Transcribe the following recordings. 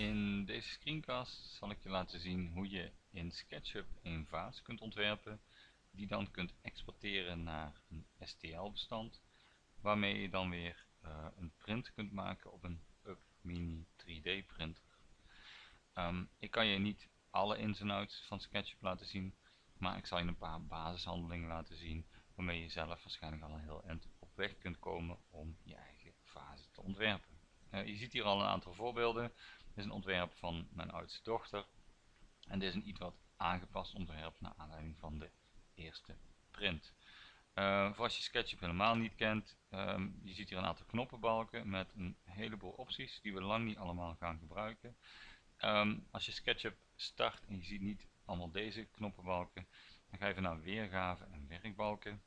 In deze screencast zal ik je laten zien hoe je in SketchUp een vaas kunt ontwerpen die dan kunt exporteren naar een STL bestand waarmee je dan weer uh, een print kunt maken op een Up Mini 3D printer. Um, ik kan je niet alle ins en outs van SketchUp laten zien, maar ik zal je een paar basishandelingen laten zien waarmee je zelf waarschijnlijk al een heel eind op weg kunt komen om je eigen fase te ontwerpen. Uh, je ziet hier al een aantal voorbeelden. Is een ontwerp van mijn oudste dochter. En dit is een iets wat aangepast ontwerp naar aanleiding van de eerste print. Uh, voor als je SketchUp helemaal niet kent, um, je ziet hier een aantal knoppenbalken met een heleboel opties die we lang niet allemaal gaan gebruiken. Um, als je SketchUp start en je ziet niet allemaal deze knoppenbalken, dan ga je even naar weergave en werkbalken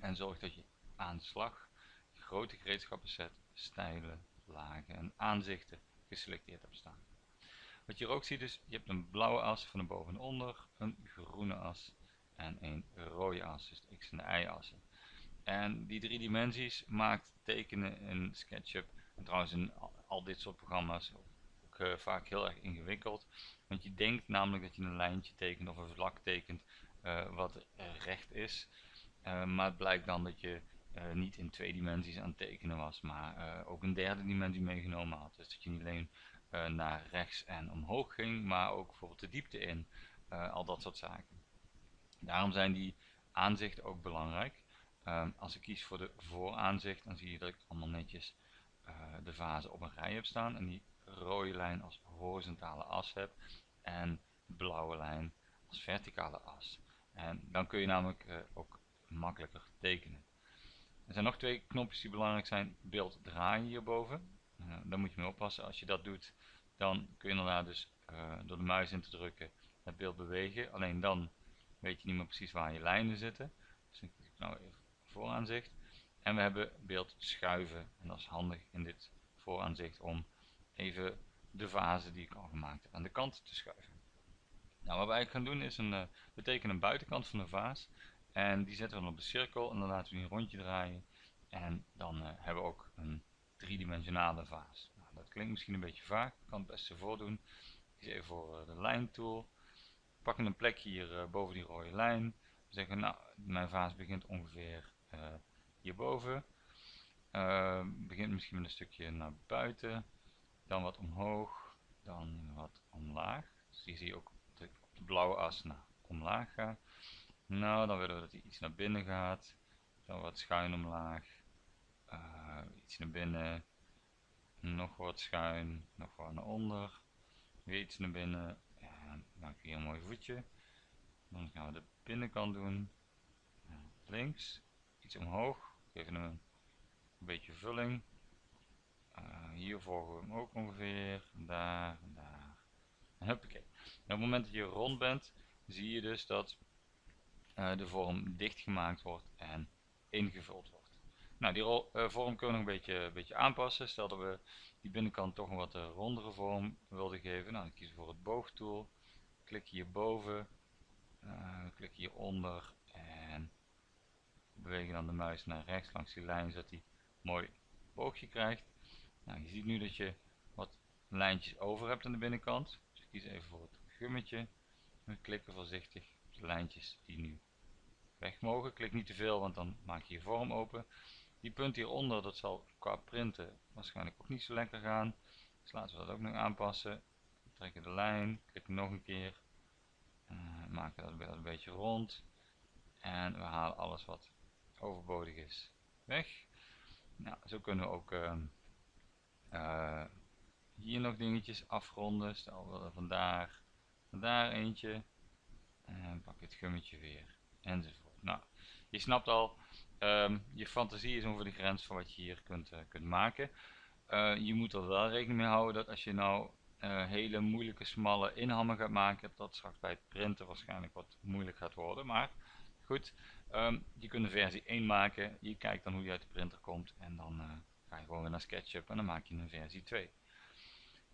en zorg dat je aan slag grote gereedschappen set, stijlen, lagen en aanzichten geselecteerd hebt staan. Wat je hier ook ziet is, je hebt een blauwe as van boven en onder, een groene as en een rode as, dus de x en de y assen. En die drie dimensies maakt tekenen in SketchUp, en trouwens in al dit soort programma's, ook uh, vaak heel erg ingewikkeld. Want je denkt namelijk dat je een lijntje tekent of een vlak tekent uh, wat recht is. Uh, maar het blijkt dan dat je uh, niet in twee dimensies aan het tekenen was, maar uh, ook een derde dimensie meegenomen had. Dus dat je niet alleen uh, naar rechts en omhoog ging, maar ook bijvoorbeeld de diepte in, al dat soort zaken. Daarom zijn die aanzichten ook belangrijk. Ehm, als ik kies voor de vooraanzicht, dan zie je dat ik allemaal netjes de vazen op een rij heb staan en die rode lijn als horizontale as heb en blauwe lijn als verticale as. En dan kun je namelijk ook makkelijker tekenen. Er zijn nog twee knopjes die belangrijk zijn. Beeld draaien hierboven. Uh, daar moet je mee oppassen. Als je dat doet, dan kun je inderdaad dus uh, door de muis in te drukken het beeld bewegen. Alleen dan weet je niet meer precies waar je lijnen zitten. Dus ik nou even vooraanzicht. En we hebben beeld schuiven. En dat is handig in dit vooraanzicht om even de fase die ik al gemaakt heb aan de kant te schuiven. Nou, wat wij gaan doen is een, uh, we tekenen een buitenkant van de vaas. En die zetten we dan op de cirkel en dan laten we die een rondje draaien. En dan uh, hebben we ook een driedimensionale vaas. Nou, dat klinkt misschien een beetje vaag, ik kan het best ervoor doen. Ik even voor uh, de lijntool. We pakken een plekje hier uh, boven die rode lijn. We zeggen, nou, mijn vaas begint ongeveer hierboven. begint misschien met een stukje naar buiten. Dan wat omhoog. Dan wat omlaag. Dus hier zie je ook op de blauwe as naar omlaag ga. Nou, dan willen we dat hij iets naar binnen gaat. Dan wat schuin omlaag. Uh, iets naar binnen. Nog wat schuin. Nog wat naar onder. Weer iets naar binnen. En ik hier een mooi voetje. Dan gaan we de binnenkant doen. Links. Iets omhoog. Geven hem een beetje vulling. Uh, hier volgen we hem ook ongeveer. Daar, daar. En huppakee. En op het moment dat je rond bent, zie je dus dat de vorm dichtgemaakt wordt en ingevuld wordt. Nou, die uh, vorm kunnen we nog een beetje, beetje aanpassen. Stel dat we die binnenkant toch een wat uh, rondere vorm wilden geven. Nou, dan kiezen we voor het boogtool. Klik hierboven. klik hieronder. En bewegen dan de muis naar rechts langs die lijn, zodat hij mooi boogje krijgt. Nou, je ziet nu dat je wat lijntjes over hebt aan de binnenkant. Dus ik kies even voor het gummetje. We klikken voorzichtig op de lijntjes die nu weg mogen. Klik niet te veel, want dan maak je je vorm open. Die punt hieronder, dat zal qua printen waarschijnlijk ook niet zo lekker gaan. Dus laten we dat ook nog aanpassen. Trekken de lijn, klik nog een keer. Uh, maken dat een beetje rond. En we halen alles wat overbodig is weg. Nou, zo kunnen we ook uh, uh, hier nog dingetjes afronden. Stel we vandaar, vandaar eentje. En pak het gummetje weer enzovoort. Nou, je snapt al, um, je fantasie is ongeveer de grens van wat je hier kunt, uh, kunt maken. Uh, je moet er wel rekening mee houden dat als je nou uh, hele moeilijke smalle inhammen gaat maken, dat straks bij het printen waarschijnlijk wat moeilijk gaat worden. Maar goed, um, je kunt de versie 1 maken, je kijkt dan hoe die uit de printer komt en dan ga je gewoon weer naar SketchUp en dan maak je een versie 2.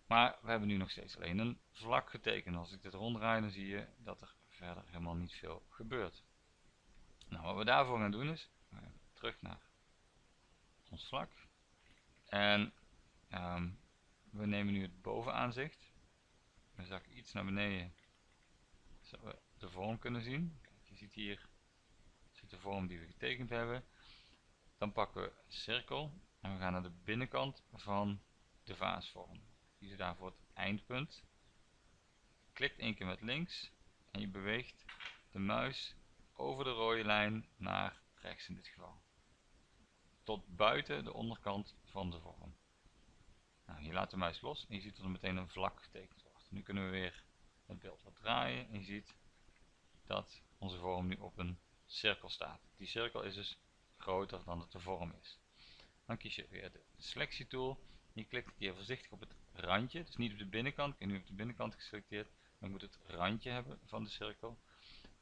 Maar we hebben nu nog steeds alleen een vlak getekend. Als ik dit ronddraai dan zie je dat er verder helemaal niet veel gebeurt. Nou, wat we daarvoor gaan doen is, terug naar ons vlak. En um, we nemen nu het bovenaanzicht. We zakken iets naar beneden, zodat we de vorm kunnen zien. Je ziet hier zit de vorm die we getekend hebben. Dan pakken we cirkel en we gaan naar de binnenkant van de vaasvorm. Kiezen daarvoor het eindpunt. Klikt één keer met links en je beweegt de muis over de rode lijn naar rechts in dit geval. Tot buiten de onderkant van de vorm. Nou, je laat de muis los en je ziet dat er meteen een vlak getekend wordt. Nu kunnen we weer het beeld wat draaien en je ziet dat onze vorm nu op een cirkel staat. Die cirkel is dus groter dan dat de vorm is. Dan kies je weer de selectietool. Je klikt hier voorzichtig op het randje, dus niet op de binnenkant. Ik heb nu op de binnenkant geselecteerd, maar ik moet het randje hebben van de cirkel.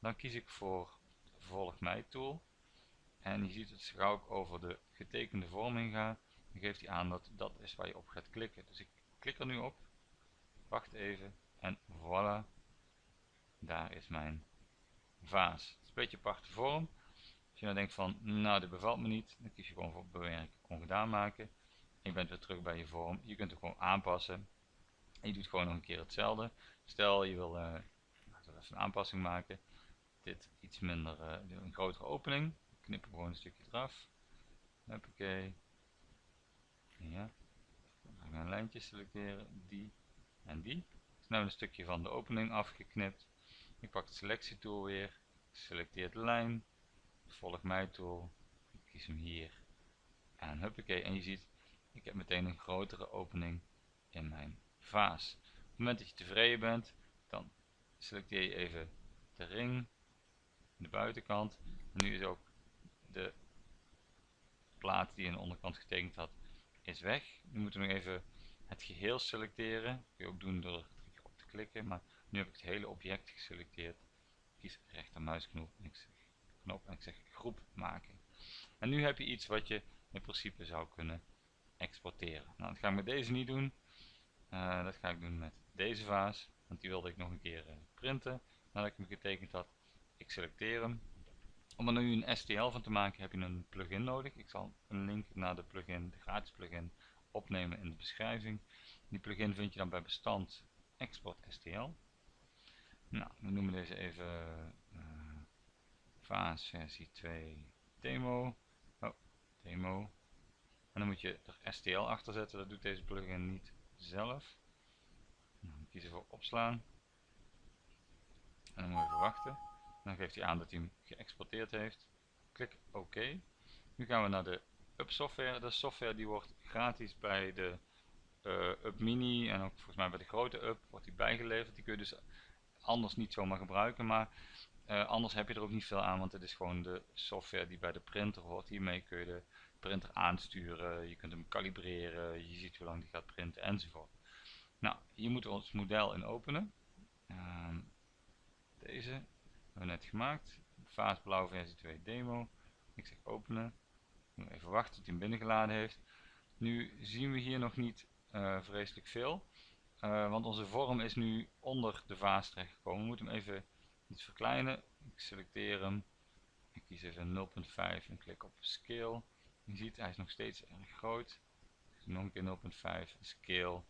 Dan kies ik voor volg mij tool. En je ziet dat gauw ik over de getekende vorm heen ga, dan geeft hij aan dat dat is waar je op gaat klikken. Dus ik klik er nu op, wacht even en voilà, daar is mijn vaas. Het is een beetje aparte vorm. Als je nou denkt van, nou dit bevalt me niet, dan kies je gewoon voor bewerken, ongedaan maken. je bent weer terug bij je vorm. Je kunt het gewoon aanpassen. En je doet gewoon nog een keer hetzelfde. Stel je wil uh, een aanpassing maken. Dit iets minder, uh, een grotere opening. Knip gewoon een stukje eraf. Hoppakee. Ja. Dan gaan we een lijntje selecteren. Die en die. Dus nu een stukje van de opening afgeknipt. Ik pak de selectietool weer. Ik selecteer de lijn. Volg mij tool. Ik kies hem hier. En huppakee. En je ziet, ik heb meteen een grotere opening in mijn vaas. Op het moment dat je tevreden bent, dan selecteer je even de ring. De buitenkant. En nu is ook de plaat die aan de onderkant getekend had, is weg. Nu moeten we nog even het geheel selecteren. Dat kun je ook doen door op te klikken. Maar nu heb ik het hele object geselecteerd. Ik kies rechtermuisknop en ik zeg, knop en ik zeg groep maken. En nu heb je iets wat je in principe zou kunnen exporteren. Nou, dat ga ik met deze niet doen. Uh, dat ga ik doen met deze vaas. Want die wilde ik nog een keer uh, printen nadat ik hem getekend had. Ik selecteer hem. Om er nu een STL van te maken heb je een plugin nodig. Ik zal een link naar de plugin, de gratis plugin, opnemen in de beschrijving. Die plugin vind je dan bij bestand export STL. Nou, we noemen deze even uh, Vaas versie 2 demo. Oh, demo. En dan moet je er STL achter zetten, dat doet deze plugin niet zelf. Nou, kiezen voor opslaan. En dan moet je even wachten. Dan geeft hij aan dat hij hem geëxporteerd heeft. Klik OK. Nu gaan we naar de Up software. De software die wordt gratis bij de uh, Up Mini en ook volgens mij bij de grote Up wordt die bijgeleverd. Die kun je dus anders niet zomaar gebruiken, maar uh, anders heb je er ook niet veel aan, want het is gewoon de software die bij de printer hoort. Hiermee kun je de printer aansturen, je kunt hem kalibreren, je ziet hoe lang die gaat printen enzovoort. Nou, hier moeten we ons model in openen. Uh, deze hebben we net gemaakt. Vaas blauw versie 2 demo. Ik zeg openen. Even wachten tot hij hem binnengeladen heeft. Nu zien we hier nog niet uh, vreselijk veel. Uh, want onze vorm is nu onder de vaas terechtgekomen. We moeten hem even iets verkleinen. Ik selecteer hem. Ik kies even 0.5 en klik op scale. Je ziet hij is nog steeds erg groot. Nog een keer 0.5 scale.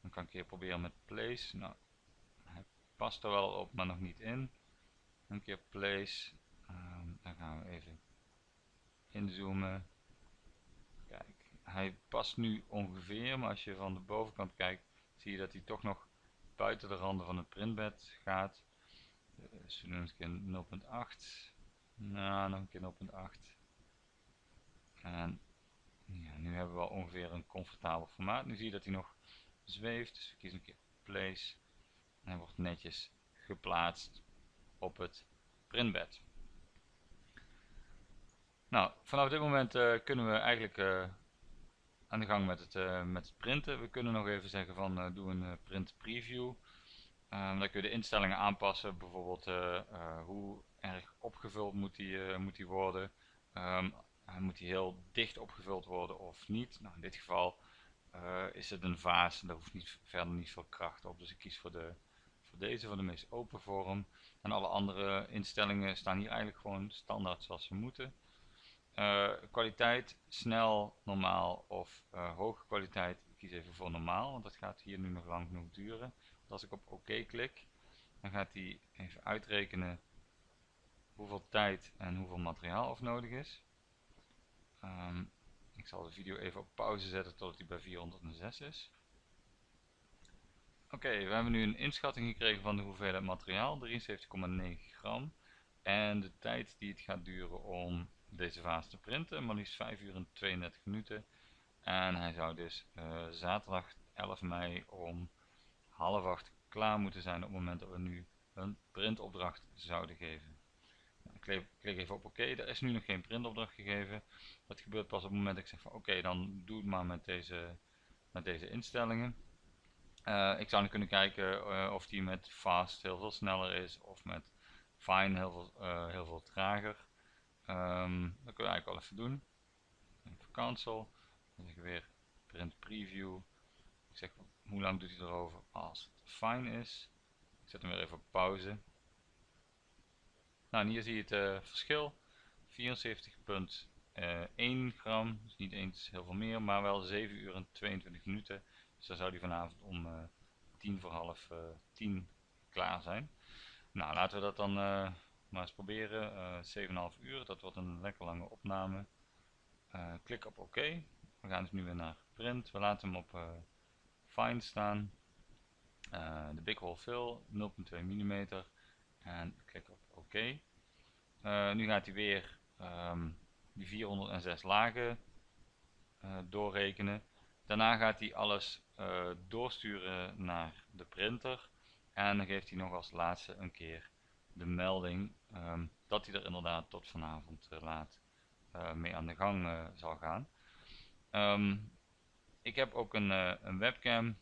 Dan kan ik hier proberen met place. Nou, hij past er wel op, maar nog niet in. Een keer place. Um, dan gaan we even inzoomen. Kijk, hij past nu ongeveer, maar als je van de bovenkant kijkt, zie je dat hij toch nog buiten de randen van het printbed gaat. Dus we doen een keer 0.8. Nou, nog een keer 0.8. En ja, nu hebben we al ongeveer een comfortabel formaat. Nu zie je dat hij nog zweeft, dus we kiezen een keer place. En hij wordt netjes geplaatst op het printbed. Nou, vanaf dit moment uh, kunnen we eigenlijk uh, aan de gang met het, uh, met het printen. We kunnen nog even zeggen van doe een print preview. Um, dan kun je de instellingen aanpassen, bijvoorbeeld hoe erg opgevuld moet die, moet die worden. Um, moet die heel dicht opgevuld worden of niet. Nou, in dit geval is het een vaas en daar hoeft niet, verder niet veel kracht op. Dus ik kies voor, de, voor deze, voor de meest open vorm. En alle andere instellingen staan hier eigenlijk gewoon standaard zoals ze moeten. Uh, kwaliteit snel, normaal of uh, hoge kwaliteit Ik kies even voor normaal, want dat gaat hier nu nog lang genoeg duren. als ik op oké klik, dan gaat hij even uitrekenen hoeveel tijd en hoeveel materiaal er nodig is. Ehm, ik zal de video even op pauze zetten totdat hij bij 406 is. Oké, we hebben nu een inschatting gekregen van de hoeveelheid materiaal, 73,9 gram. En de tijd die het gaat duren om deze vaas te printen, maar liefst 5 uur en 32 minuten. En hij zou dus uh, zaterdag 11 mei om half acht klaar moeten zijn op het moment dat we nu een printopdracht zouden geven. Ik klik even op oké, er is nu nog geen printopdracht gegeven. Dat gebeurt pas op het moment dat ik zeg van oké, dan doe het maar met deze, met deze instellingen. Uh, ik zou nu kunnen kijken uh, of die met fast heel veel sneller is of met fine heel veel, uh, heel veel trager. Um, dat kunnen we eigenlijk wel even doen. Even cancel. Dan zeg ik weer print preview. Ik zeg hoe lang doet hij erover als het fine is. Ik zet hem weer even op pauze. Nou, en hier zie je het verschil. 74,1 gram, dus niet eens heel veel meer, maar wel 7 uur en 22 minuten. Dus zou die vanavond om uh, tien voor half uh, tien klaar zijn. Nou, laten we dat dan uh, maar eens proberen. Uh, 7,5 uur, dat wordt een lekker lange opname. klik op OK. We gaan dus nu weer naar print. We laten hem op fine staan. de big hole fill 0.2 mm. En klik op OK. nu gaat hij weer um, die 406 lagen doorrekenen. Daarna gaat hij alles uh, doorsturen naar de printer. En dan geeft hij nog als laatste een keer de melding um, dat hij er inderdaad tot vanavond uh, laat uh, mee aan de gang zal gaan. Um, ik heb ook een, een, webcam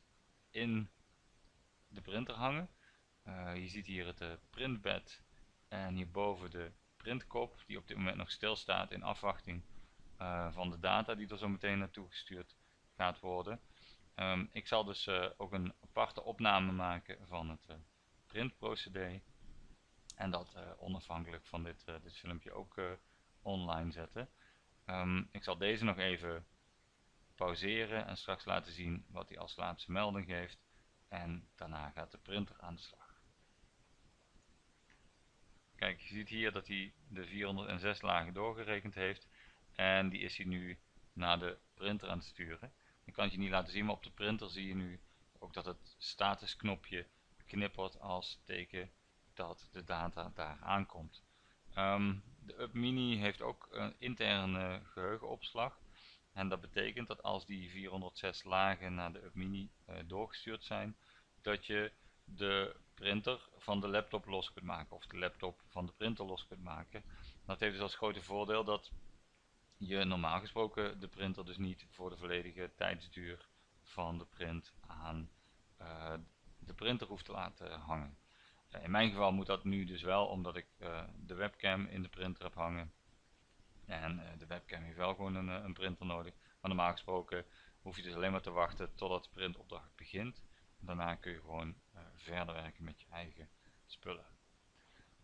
in de printer hangen. je ziet hier het printbed en hierboven de printkop die op dit moment nog stilstaat in afwachting van de data die er zo meteen naartoe gestuurd gaat worden. Um, ik zal dus uh, ook een aparte opname maken van het uh, printprocedé. En dat uh, onafhankelijk van dit, dit filmpje ook online zetten. Um, ik zal deze nog even pauzeren en straks laten zien wat hij als laatste melding geeft. En daarna gaat de printer aan de slag. Kijk, je ziet hier dat hij de 406 lagen doorgerekend heeft. En die is hij nu naar de printer aan het sturen. Ik kan het je niet laten zien, maar op de printer zie je nu ook dat het statusknopje knippert als teken dat de data daar aankomt. Um, de Up Mini heeft ook een interne geheugenopslag. En dat betekent dat als die 406 lagen naar de Up Mini uh, doorgestuurd zijn, dat je de printer van de laptop los kunt maken of de laptop van de printer los kunt maken. Dat heeft dus als grote voordeel dat je normaal gesproken de printer dus niet voor de volledige tijdsduur van de print aan uh, de printer hoeft te laten hangen. Uh, in mijn geval moet dat nu dus wel omdat ik uh, de webcam in de printer heb hangen. En de webcam heeft wel gewoon een, een, printer nodig. Maar normaal gesproken hoef je dus alleen maar te wachten totdat de printopdracht begint. Daarna kun je gewoon verder werken met je eigen spullen.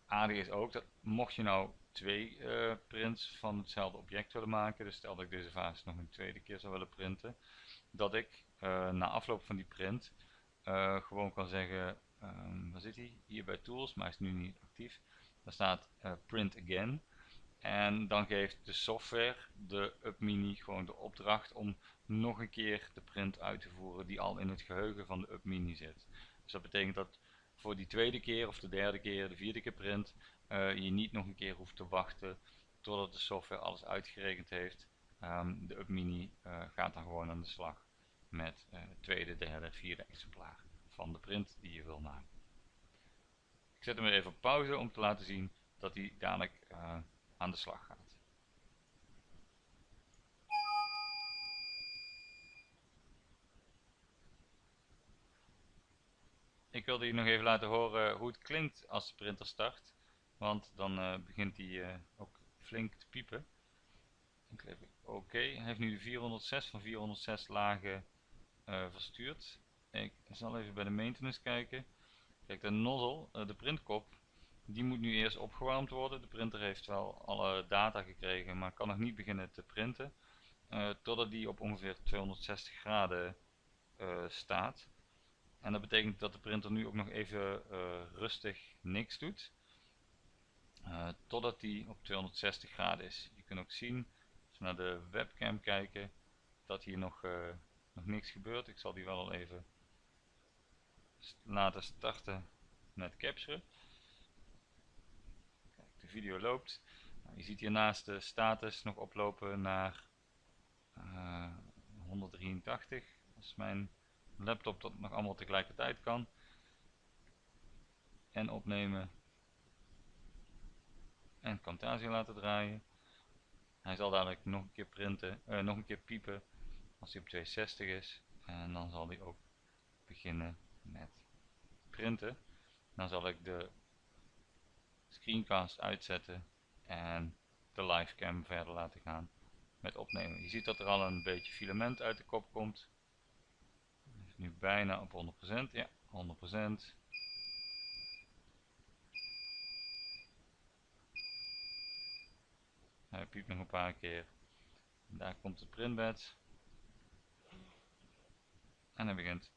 Aardig is ook dat mocht je nou twee uh, prints van hetzelfde object willen maken, dus stel dat ik deze vaas nog een tweede keer zou willen printen, dat ik uh, na afloop van die print uh, gewoon kan zeggen, um, waar zit hij? Hier bij Tools, maar hij is nu niet actief. Daar staat Print Again. En dan geeft de software, de UpMini, gewoon de opdracht om nog een keer de print uit te voeren die al in het geheugen van de UpMini zit. Dus dat betekent dat voor die tweede keer of de derde keer, de vierde keer print, uh, je niet nog een keer hoeft te wachten totdat de software alles uitgerekend heeft. Um, de UpMini uh, gaat dan gewoon aan de slag met uh, tweede, derde, vierde exemplaar van de print die je wil maken. Ik zet hem weer even op pauze om te laten zien dat hij dadelijk aan de slag gaat. Ik wilde je nog even laten horen hoe het klinkt als de printer start. Want dan uh, begint hij uh, ook flink te piepen. Ik oké. Hij heeft nu de 406 van 406 lagen uh, verstuurd. Ik zal even bij de maintenance kijken. Kijk, de nozzle, de printkop, die moet nu eerst opgewarmd worden. De printer heeft wel alle data gekregen, maar kan nog niet beginnen te printen. totdat die op ongeveer 260 graden staat. En dat betekent dat de printer nu ook nog even rustig niks doet. Uh, totdat die op 260 graden is. Je kunt ook zien, als we naar de webcam kijken, dat hier nog, nog niks gebeurt. Ik zal die wel al even laten starten met capturen. Kijk, de video loopt. Nou, je ziet hiernaast de status nog oplopen naar 183. Dat is mijn laptop dat nog allemaal tegelijkertijd kan. En opnemen. En Camtasia laten draaien. Hij zal dadelijk nog een keer printen, uh, nog een keer piepen als hij op 260 is. En dan zal hij ook beginnen met printen. Dan zal ik de screencast uitzetten en de livecam verder laten gaan met opnemen. Je ziet dat er al een beetje filament uit de kop komt. Nu bijna op 100%. Ja, 100%. Hij piept nog een paar keer. Daar komt het printbed. En hij begint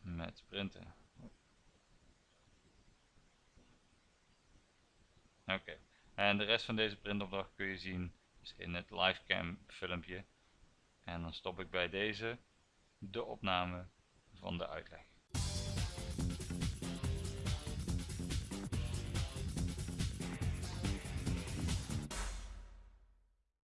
met printen. Oké, en de rest van deze printopdracht kun je zien in het livecam filmpje. En dan stop ik bij deze de opname van de uitleg.